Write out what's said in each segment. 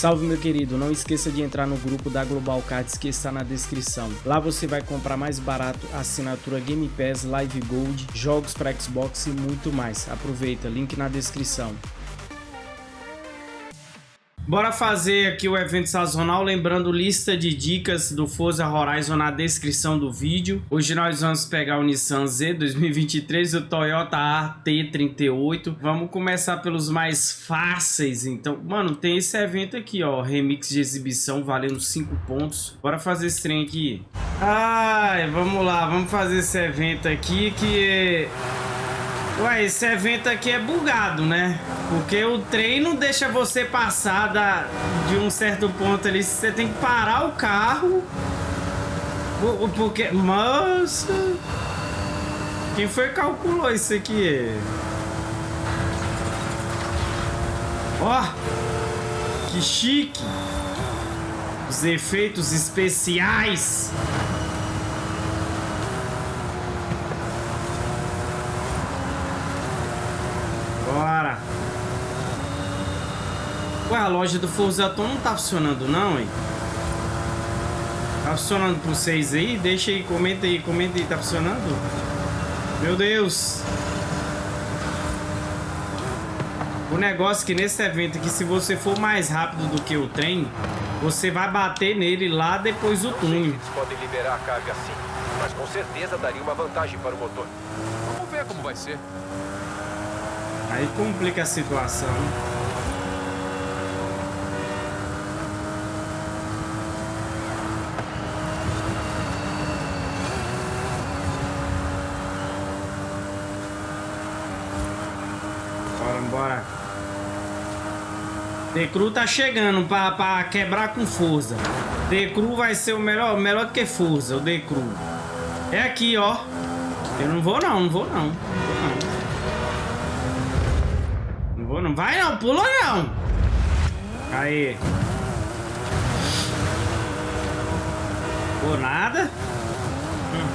Salve meu querido, não esqueça de entrar no grupo da Global Cards que está na descrição. Lá você vai comprar mais barato assinatura Game Pass, Live Gold, jogos para Xbox e muito mais. Aproveita, link na descrição. Bora fazer aqui o evento sazonal, lembrando lista de dicas do Forza Horizon na descrição do vídeo. Hoje nós vamos pegar o Nissan Z 2023 e o Toyota AT38. Vamos começar pelos mais fáceis, então. Mano, tem esse evento aqui, ó, remix de exibição valendo 5 pontos. Bora fazer esse trem aqui. Ai, vamos lá, vamos fazer esse evento aqui que Ué, esse evento aqui é bugado, né? Porque o trem não deixa você passar da, de um certo ponto ali. Você tem que parar o carro. Porque... Nossa... Quem foi que calculou isso aqui? Ó! Que chique! Os efeitos especiais! Bora. Ué, a loja do Forzaton não tá funcionando não, hein? Tá funcionando por vocês aí? Deixa aí, comenta aí, comenta aí, tá funcionando? Meu Deus! O negócio é que nesse evento aqui, se você for mais rápido do que o trem, você vai bater nele lá depois do túnel. Eles podem liberar a carga sim, mas com certeza daria uma vantagem para o motor. Vamos ver como vai ser. Aí complica a situação. Bora, bora. Decru tá chegando pra, pra quebrar com força. Decru vai ser o melhor, melhor do que força, o Decru. É aqui, ó. Eu não vou não, não vou não. Não vou não vou, não vai não, pula não. Aí. Por nada. Hum.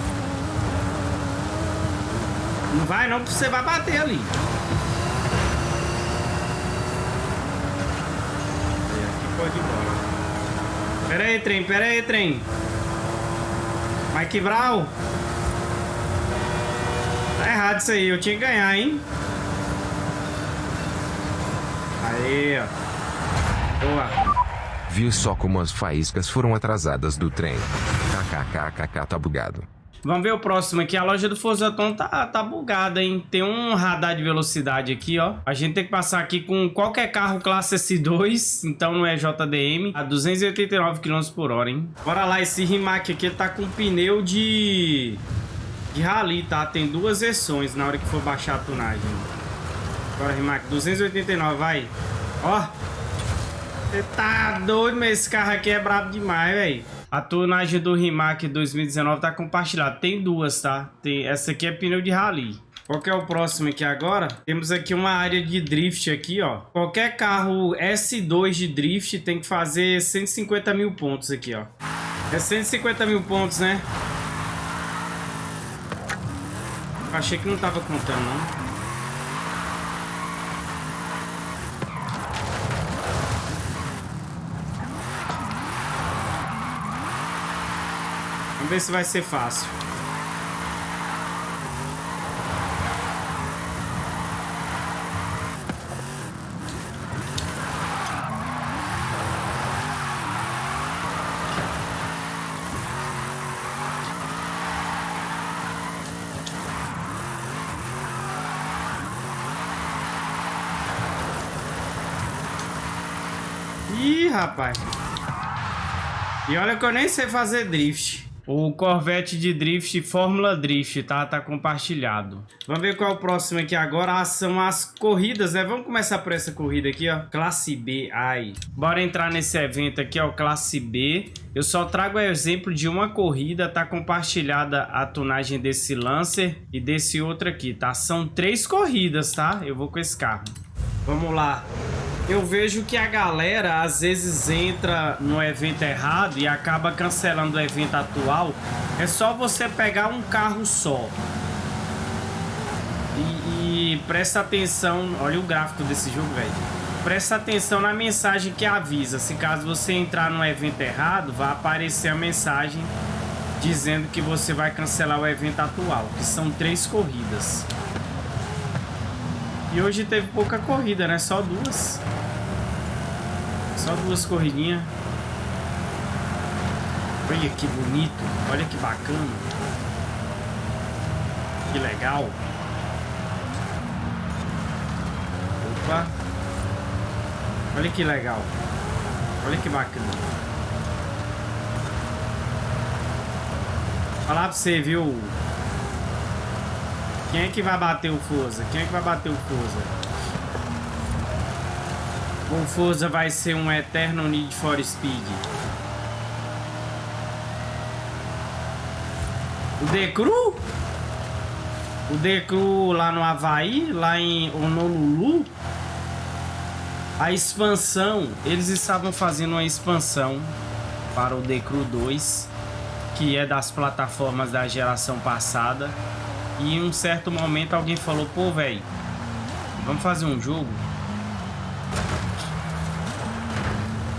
Não vai não, porque você vai bater ali. Aqui pode ir embora. Pera aí, trem, pera aí, trem. Mike Brown. Tá errado isso aí, eu tinha que ganhar, hein? Aí, ó. Boa. Viu só como as faíscas foram atrasadas do trem. KKKKK tá bugado. Vamos ver o próximo aqui. A loja do Forzaton tá, tá bugada, hein? Tem um radar de velocidade aqui, ó. A gente tem que passar aqui com qualquer carro classe S2, então não é JDM, a 289 km por hora, hein? Bora lá, esse Rimac aqui tá com pneu de... de rally, tá? Tem duas versões na hora que for baixar a tunagem. Bora, Rimac. 289, vai. Ó. Você tá doido, mas esse carro aqui é brabo demais, velho. A tonagem do Rimac 2019 tá compartilhada. Tem duas, tá? Tem... Essa aqui é pneu de rally. Qual que é o próximo aqui agora? Temos aqui uma área de drift aqui, ó. Qualquer carro S2 de drift tem que fazer 150 mil pontos aqui, ó. É 150 mil pontos, né? Achei que não tava contando, não. Vamos ver se vai ser fácil. Ih, rapaz. E olha que eu nem sei fazer drift. O Corvette de Drift Fórmula Drift, tá? Tá compartilhado. Vamos ver qual é o próximo aqui agora. Ah, são as corridas, né? Vamos começar por essa corrida aqui, ó. Classe B. Ai. Bora entrar nesse evento aqui, ó. Classe B. Eu só trago exemplo de uma corrida. Tá compartilhada a tunagem desse Lancer e desse outro aqui, tá? São três corridas, tá? Eu vou com esse carro. Vamos lá eu vejo que a galera às vezes entra no evento errado e acaba cancelando o evento atual. É só você pegar um carro só. E, e presta atenção, olha o gráfico desse jogo, velho. presta atenção na mensagem que avisa. Se caso você entrar no evento errado, vai aparecer a mensagem dizendo que você vai cancelar o evento atual, que são três corridas. E hoje teve pouca corrida, né? Só duas. Só duas corridinhas. Olha que bonito. Olha que bacana. Que legal. Opa. Olha que legal. Olha que bacana. Falar pra você, viu? Quem é que vai bater o Forza? Quem é que vai bater o Forza? O Forza vai ser um eterno Need for Speed. O Decru? O Decru lá no Havaí, lá em Honolulu. A expansão, eles estavam fazendo uma expansão para o Decru 2, que é das plataformas da geração passada. E em um certo momento alguém falou, pô, velho, vamos fazer um jogo?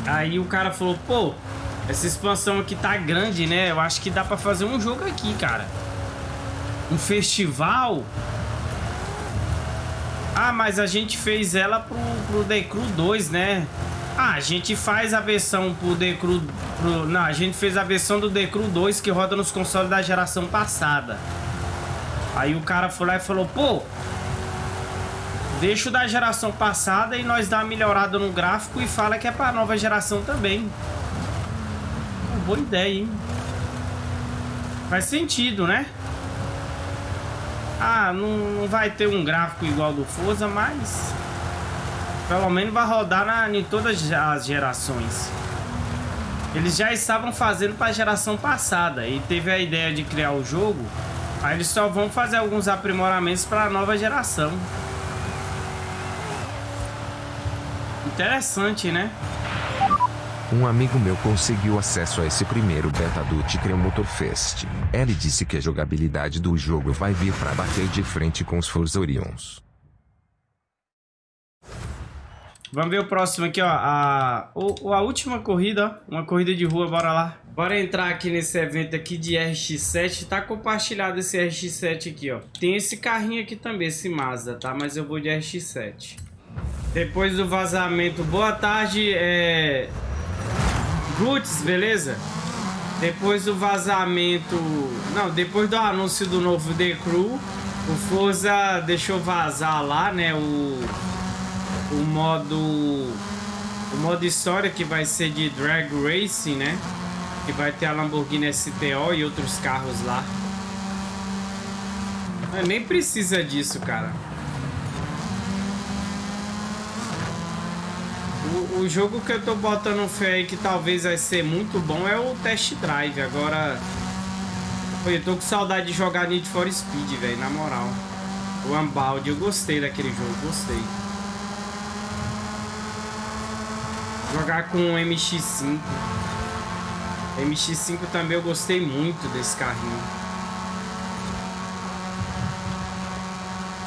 Aí o cara falou, pô, essa expansão aqui tá grande, né? Eu acho que dá pra fazer um jogo aqui, cara. Um festival. Ah, mas a gente fez ela pro, pro The Crew 2, né? Ah, a gente faz a versão pro The Crew... Pro, não, a gente fez a versão do The Crew 2 que roda nos consoles da geração passada. Aí o cara foi lá e falou, pô, deixa o da geração passada e nós dá uma melhorada no gráfico e fala que é pra nova geração também. Pô, boa ideia, hein? Faz sentido, né? Ah, não, não vai ter um gráfico igual do Forza, mas... Pelo menos vai rodar na, em todas as gerações. Eles já estavam fazendo para a geração passada e teve a ideia de criar o jogo Aí eles só vão fazer alguns aprimoramentos para a nova geração. Interessante, né? Um amigo meu conseguiu acesso a esse primeiro beta do Ticreum Motor Fest. Ele disse que a jogabilidade do jogo vai vir para bater de frente com os Forza Orions. Vamos ver o próximo aqui, ó. A, a última corrida, ó. Uma corrida de rua, bora lá. Bora entrar aqui nesse evento aqui de RX-7. Tá compartilhado esse RX-7 aqui, ó. Tem esse carrinho aqui também, esse Mazda, tá? Mas eu vou de RX-7. Depois do vazamento... Boa tarde, é... Guts, beleza? Depois do vazamento... Não, depois do anúncio do novo The Crew, o Forza deixou vazar lá, né? O... O modo... O modo história que vai ser de Drag Racing, né? Que vai ter a Lamborghini STO e outros carros lá. nem precisa disso, cara. O, jogo que eu tô botando fé aí que talvez vai ser muito bom é o Test Drive. Agora... Eu tô com saudade de jogar Need for Speed, velho, na moral. O Unbound, eu gostei daquele jogo, gostei. Jogar com o MX-5. MX-5 também eu gostei muito desse carrinho.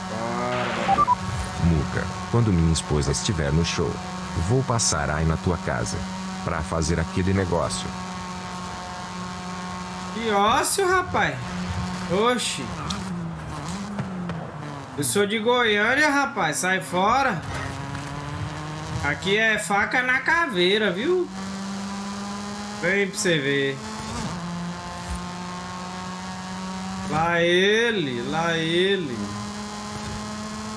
Bora, Muca, quando minha esposa estiver no show, vou passar aí na tua casa pra fazer aquele negócio. Que ócio, rapaz. Oxi. Eu sou de Goiânia, rapaz. Sai fora. Aqui é faca na caveira, viu? Vem pra você ver. Lá ele, lá ele.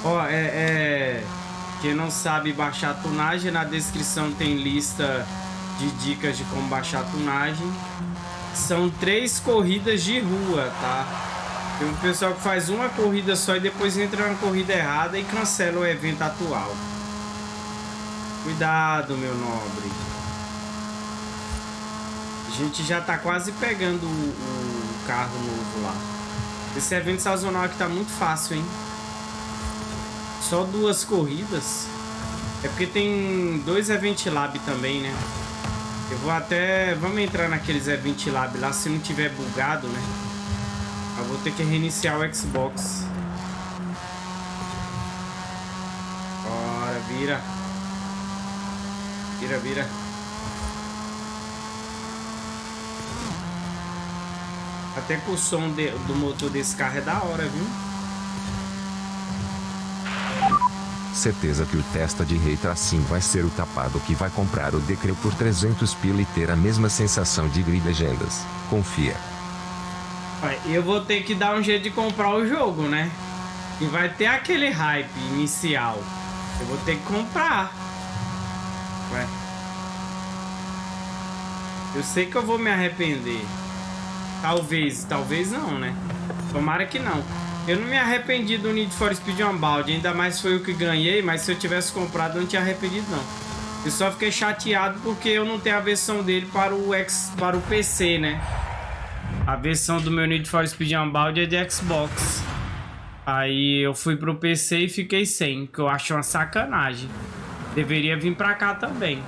Ó, é, é... Quem não sabe baixar tunagem, na descrição tem lista de dicas de como baixar tunagem. São três corridas de rua, tá? Tem um pessoal que faz uma corrida só e depois entra na corrida errada e cancela o evento atual. Cuidado, meu nobre. A gente já tá quase pegando o, o carro novo lá. Esse evento sazonal aqui tá muito fácil, hein? Só duas corridas. É porque tem dois Event Lab também, né? Eu vou até... Vamos entrar naqueles Event Lab lá, se não tiver bugado, né? Eu vou ter que reiniciar o Xbox. Bora, vira. Vira, vira. Até que o som de, do motor desse carro é da hora, viu? Certeza que o testa de rei tracinho vai ser o tapado que vai comprar o Decreu por 300 pila e ter a mesma sensação de grid legendas. Confia. Eu vou ter que dar um jeito de comprar o jogo, né? E vai ter aquele hype inicial. Eu vou ter que comprar. Eu sei que eu vou me arrepender. Talvez, talvez não, né? Tomara que não. Eu não me arrependi do Need for Speed Unbound, ainda mais foi o que ganhei, mas se eu tivesse comprado eu não tinha arrependido não. Eu só fiquei chateado porque eu não tenho a versão dele para o X, para o PC, né? A versão do meu Need for Speed Unbound é de Xbox. Aí eu fui pro PC e fiquei sem, que eu acho uma sacanagem. Deveria vir pra cá também.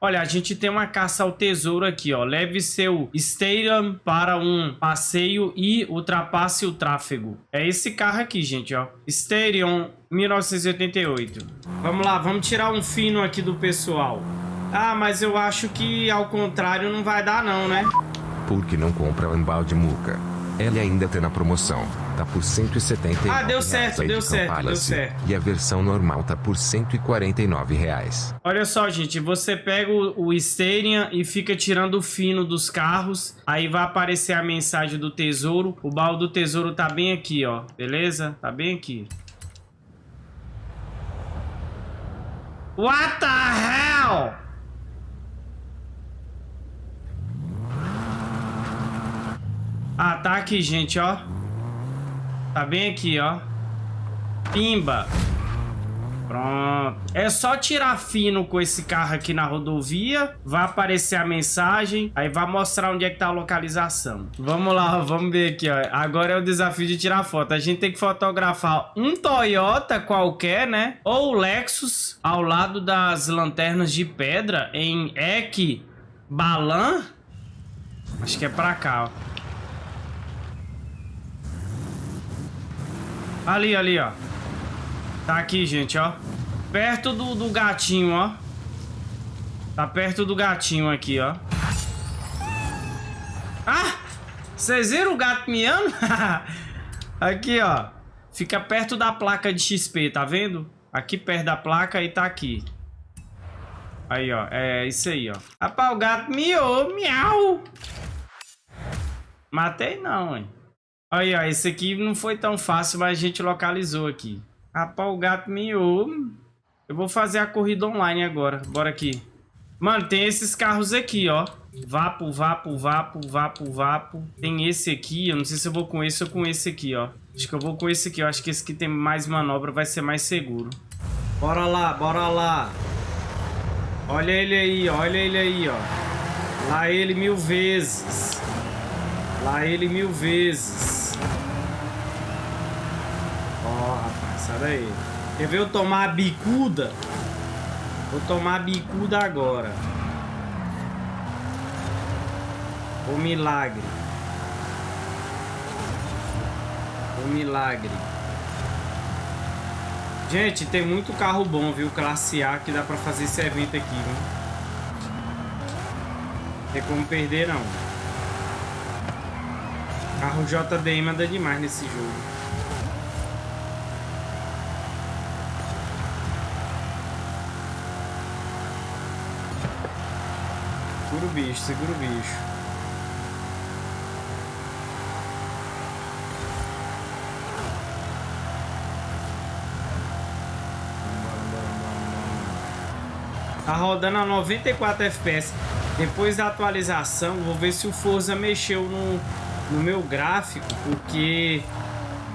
Olha, a gente tem uma caça ao tesouro aqui, ó. Leve seu Stadium para um passeio e ultrapasse o tráfego. É esse carro aqui, gente, ó. Stadium 1988. Vamos lá, vamos tirar um fino aqui do pessoal. Ah, mas eu acho que ao contrário não vai dar não, né? Por que não compra o embalde muca? Ela ainda tem na promoção. Tá por 179 Ah, deu certo, deu de certo, deu certo. E a versão normal tá por 149 reais. Olha só, gente, você pega o, o e fica tirando o fino dos carros, aí vai aparecer a mensagem do tesouro. O baú do tesouro tá bem aqui, ó, beleza? Tá bem aqui. What the hell? Ah, tá aqui, gente, ó. Tá bem aqui, ó. Pimba. Pronto. É só tirar fino com esse carro aqui na rodovia. Vai aparecer a mensagem. Aí vai mostrar onde é que tá a localização. Vamos lá, vamos ver aqui, ó. Agora é o desafio de tirar foto. A gente tem que fotografar um Toyota qualquer, né? Ou Lexus ao lado das lanternas de pedra em Eck Balan. Acho que é pra cá, ó. Ali, ali, ó. Tá aqui, gente, ó. Perto do, do gatinho, ó. Tá perto do gatinho aqui, ó. Ah! Vocês viram o gato miando? aqui, ó. Fica perto da placa de XP, tá vendo? Aqui perto da placa e tá aqui. Aí, ó. É isso aí, ó. Rapaz, o gato miou, miau. Matei não, hein. Aí, ó. Esse aqui não foi tão fácil, mas a gente localizou aqui. Rapaz, o gato miou. Eu vou fazer a corrida online agora. Bora aqui. Mano, tem esses carros aqui, ó. Vapo, vapo, vapo, vapo, vapo. Tem esse aqui. Eu não sei se eu vou com esse ou com esse aqui, ó. Acho que eu vou com esse aqui. Eu acho que esse aqui tem mais manobra, vai ser mais seguro. Bora lá, bora lá. Olha ele aí, olha ele aí, ó. Lá ele mil vezes. Lá ele mil vezes. Ó, rapaz, sai daí. Quer ver eu tomar a bicuda? Vou tomar a bicuda agora. O milagre. O milagre. Gente, tem muito carro bom, viu? Classe A que dá pra fazer esse evento aqui, viu? Não tem como perder, não. Carro JDM anda demais nesse jogo. Segura o bicho, segura o bicho. Tá rodando a 94 FPS. Depois da atualização, vou ver se o Forza mexeu no, no meu gráfico, porque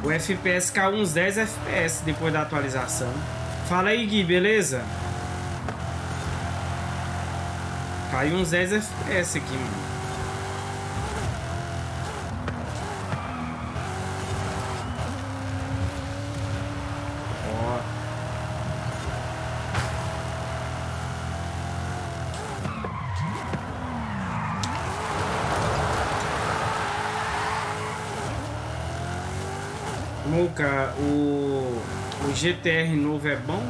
o FPS caiu uns 10 FPS depois da atualização. Fala aí, Gui, beleza? Caiu uns 10 FPS aqui, mano. O, o GTR novo é bom?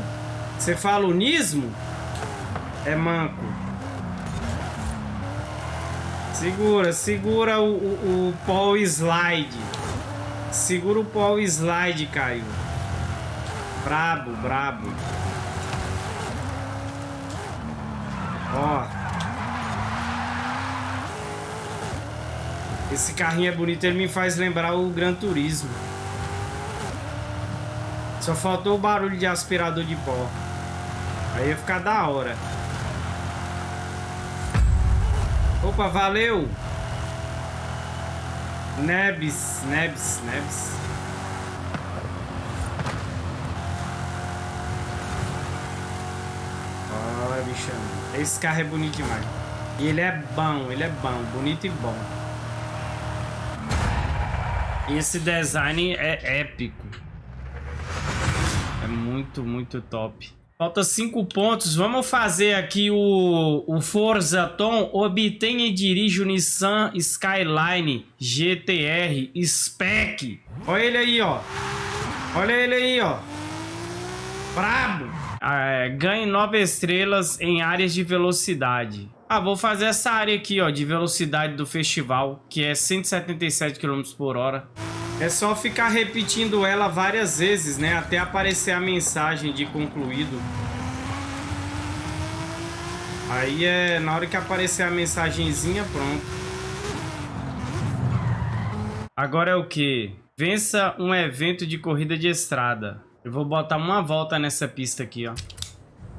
Você fala o Nismo? É manco. Segura, segura o, o, o Paul Slide. Segura o Paul Slide, Caio. Brabo, brabo. Ó. Esse carrinho é bonito, ele me faz lembrar o Gran Turismo. Só faltou o barulho de aspirador de pó. Aí ia ficar da hora. Opa, valeu! Nebs, Nebs, Nebs. Olha, bichão. Esse carro é bonito demais. E ele é bom, ele é bom, bonito e bom. E esse design é épico. É muito, muito top. Falta cinco pontos. Vamos fazer aqui o, o Forza Tom. Obtenha e dirija o Nissan Skyline GTR Spec. Olha ele aí, ó. Olha ele aí, ó. Brabo. Ah, é, ganhe nove estrelas em áreas de velocidade. Ah, vou fazer essa área aqui, ó, de velocidade do festival, que é 177 km por hora. É só ficar repetindo ela várias vezes, né? Até aparecer a mensagem de concluído. Aí é na hora que aparecer a mensagenzinha, pronto. Agora é o que? Vença um evento de corrida de estrada. Eu vou botar uma volta nessa pista aqui, ó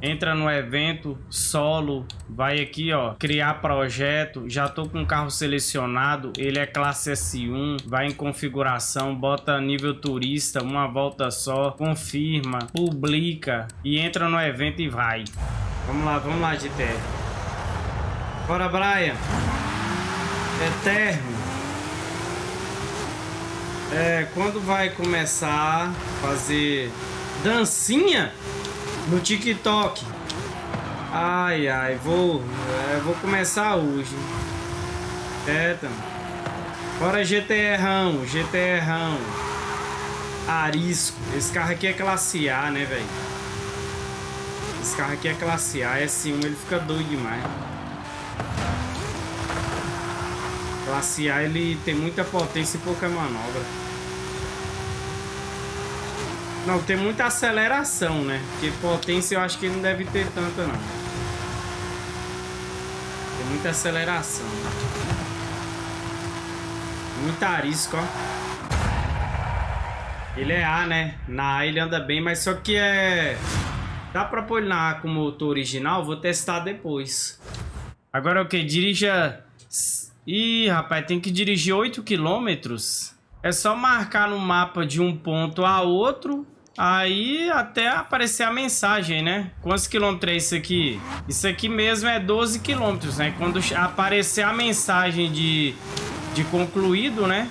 entra no evento solo, vai aqui, ó, criar projeto, já tô com o carro selecionado, ele é classe S1, vai em configuração, bota nível turista, uma volta só, confirma, publica e entra no evento e vai. Vamos lá, vamos lá, GTR. Bora, Brian. Eterno. É, quando vai começar a fazer dancinha? No TikTok. Ai, ai, vou, é, vou começar hoje. É, então. Bora GTRão, GTRão. Arisco. Esse carro aqui é classe A, né, velho? Esse carro aqui é classe A, S1, ele fica doido demais. Classe A, ele tem muita potência e pouca manobra. Não, tem muita aceleração, né? Porque potência eu acho que não deve ter tanta, não. Tem muita aceleração. Muita arisco, ó. Ele é A, né? Na A ele anda bem, mas só que é... Dá pra pôr na A com motor original? Vou testar depois. Agora o que? Dirija... Ih, rapaz, tem que dirigir 8 quilômetros. É só marcar no mapa de um ponto a outro Aí até aparecer a mensagem, né? Quantos quilômetros é isso aqui? Isso aqui mesmo é 12 quilômetros, né? Quando aparecer a mensagem de, de concluído, né?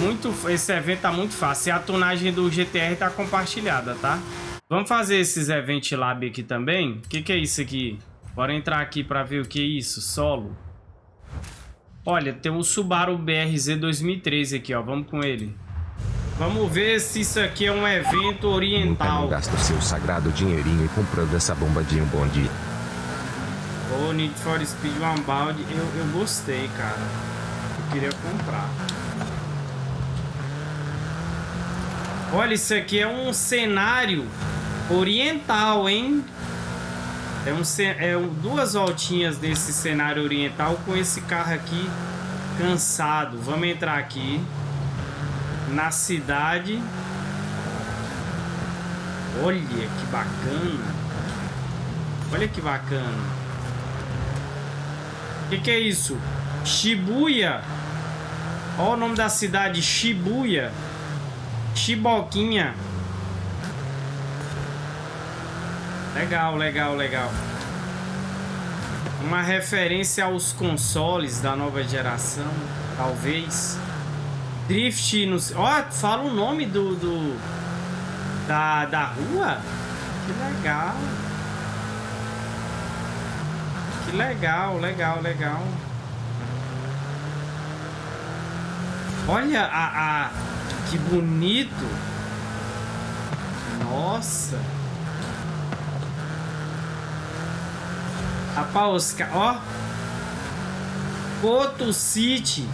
Muito, esse evento tá muito fácil. E a tonagem do GTR tá compartilhada, tá? Vamos fazer esses Event Lab aqui também. O que, que é isso aqui? Bora entrar aqui para ver o que é isso. Solo. Olha, tem um Subaru BRZ 2013 aqui, ó. Vamos com ele. Vamos ver se isso aqui é um evento oriental. Não gasta o seu sagrado dinheirinho comprando essa bomba de um bonde. Ô, oh, Need for Speed Unbound, eu, eu gostei, cara. Eu queria comprar. Olha, isso aqui é um cenário oriental, hein? É, um, é duas voltinhas desse cenário oriental com esse carro aqui cansado. Vamos entrar aqui na cidade. Olha que bacana. Olha que bacana. O que, que é isso? Shibuya. Olha o nome da cidade, Shibuya. Chiboquinha. Legal, legal, legal. Uma referência aos consoles da nova geração, talvez. Drift no... Ó, oh, fala o nome do, do... Da, da rua? Que legal. Que legal, legal, legal. Olha a, a... Que bonito. Nossa. Rapaz, os ca... ó. Coto City.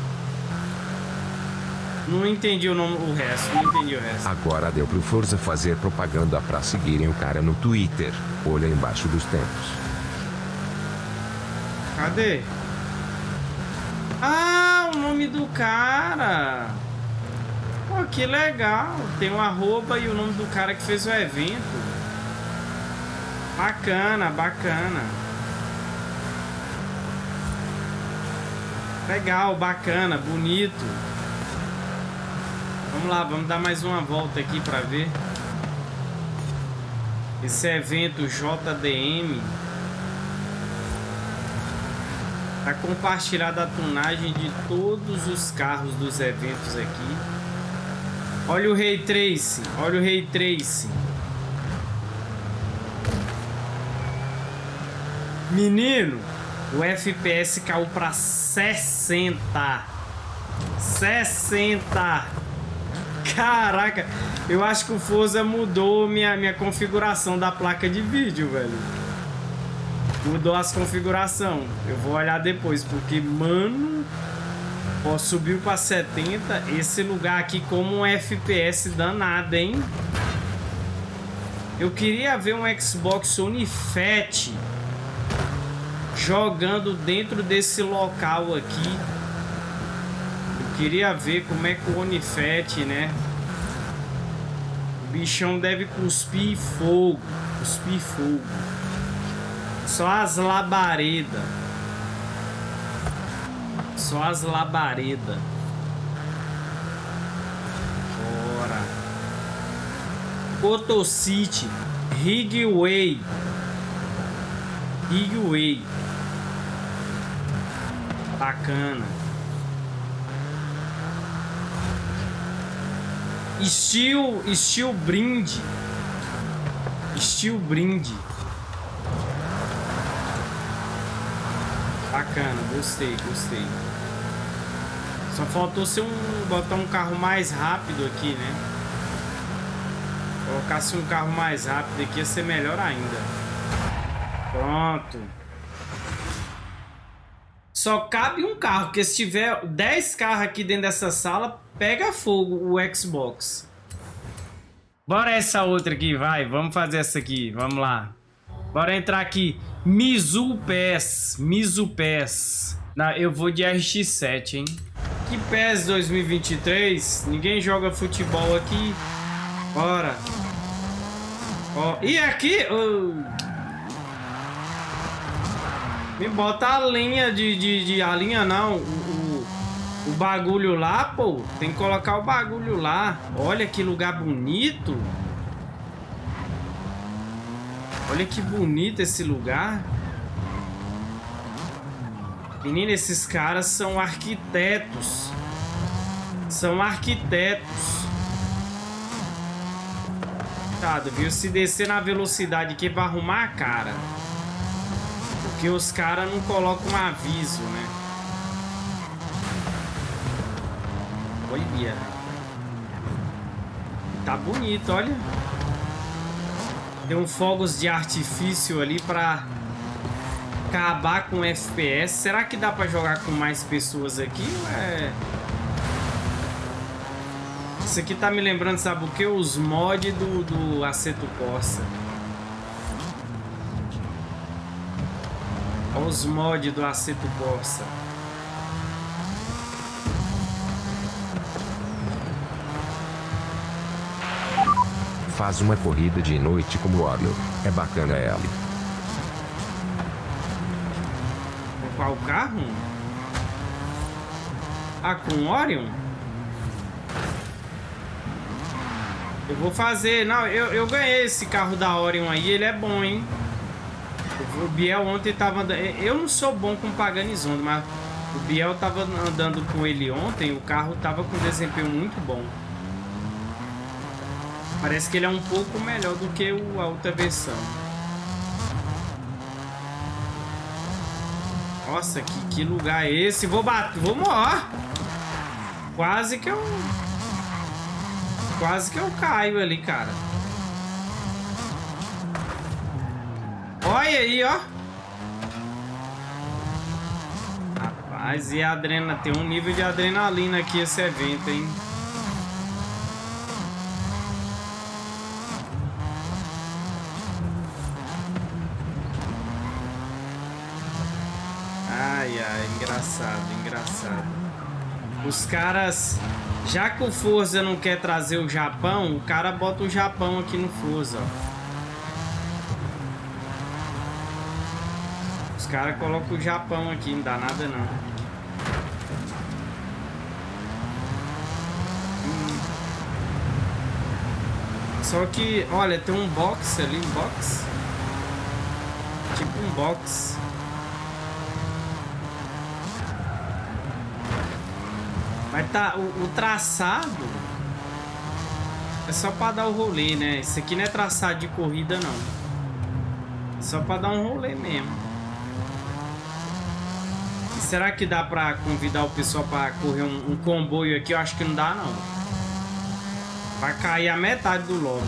Não entendi o nome, o resto, não entendi o resto. Agora deu pro Forza fazer propaganda pra seguirem o cara no Twitter. Olha embaixo dos tempos. Cadê? Ah, o nome do cara. Pô, que legal. Tem um arroba e o nome do cara que fez o evento. Bacana, bacana. Legal, bacana, bonito. Vamos lá, vamos dar mais uma volta aqui para ver. Esse evento JDM para compartilhar a tunagem de todos os carros dos eventos aqui. Olha o Ray Trace, olha o Ray Trace. Menino, o FPS caiu para 60. 60. Caraca, eu acho que o Forza mudou minha, minha configuração da placa de vídeo, velho. Mudou as configurações. Eu vou olhar depois, porque, mano... Ó, subiu para 70. Esse lugar aqui como um FPS danado, hein? Eu queria ver um Xbox One Fat jogando dentro desse local aqui. Queria ver como é que o Onifet, né? O bichão deve cuspir fogo. Cuspir fogo. Só as labaredas. Só as labaredas. Bora. Cotocity. Rigway. Rigway. Bacana. Steel, Steel Brinde. Steel Brinde. Bacana, gostei, gostei. Só faltou ser um botar um carro mais rápido aqui, né? Colocasse um carro mais rápido aqui ia ser melhor ainda. Pronto. Só cabe um carro, porque se tiver 10 carros aqui dentro dessa sala, pega fogo o Xbox. Bora essa outra aqui, vai. Vamos fazer essa aqui, vamos lá. Bora entrar aqui. Mizu PES. Mizu PES. Não, eu vou de RX-7, hein. Que PES 2023? Ninguém joga futebol aqui. Bora. Ó, e aqui... Me bota a linha de, de, de, A linha não. O, o, o, bagulho lá, pô. Tem que colocar o bagulho lá. Olha que lugar bonito. Olha que bonito esse lugar. Menina, esses caras são arquitetos. São arquitetos. Tá, viu? Se descer na velocidade aqui vai arrumar a cara. Porque os caras não colocam um aviso, né? Olha. Tá bonito, olha. Tem um fogos de artifício ali pra acabar com o FPS. Será que dá pra jogar com mais pessoas aqui? É... Isso aqui tá me lembrando, sabe o que? Os mods do, do Aceto Corsa. Os mods do Aceto Corsa. Faz uma corrida de noite como Orion. É bacana ela. Com qual carro? Ah, com Orion? Eu vou fazer... Não, eu, eu ganhei esse carro da Orion aí. Ele é bom, hein? O Biel ontem tava andando. Eu não sou bom com Paganizondo, mas o Biel tava andando com ele ontem. O carro tava com desempenho muito bom. Parece que ele é um pouco melhor do que a outra versão. Nossa, que, que lugar é esse? Vou bater. Vou morrer. Quase que eu. Quase que eu caio ali, cara. Olha aí, ó. Mas e a adrena... Tem um nível de adrenalina aqui esse evento, hein? Ai, ai, engraçado, engraçado. Os caras... Já que o Forza não quer trazer o Japão, o cara bota o Japão aqui no Forza, ó. Caras colocam o Japão aqui, não dá nada não. Hum. Só que, olha, tem um box ali, um box. Tipo um box. Mas tá, o, o, traçado é só pra dar o rolê, né? Isso aqui não é traçado de corrida, não. É só pra dar um rolê mesmo. Será que dá pra convidar o pessoal pra correr um, um comboio aqui? Eu acho que não dá, não. Vai cair a metade do lobby.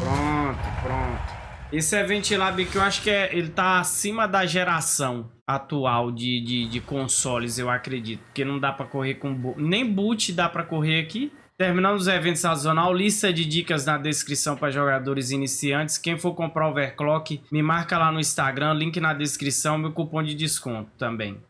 Pronto, pronto. Esse é Ventilab que eu acho que é, ele tá acima da geração atual de, de, de consoles, eu acredito. Porque não dá pra correr com... Nem boot dá pra correr aqui. Terminando os eventos sazonal, lista de dicas na descrição para jogadores iniciantes. Quem for comprar overclock, me marca lá no Instagram, link na descrição, meu cupom de desconto também.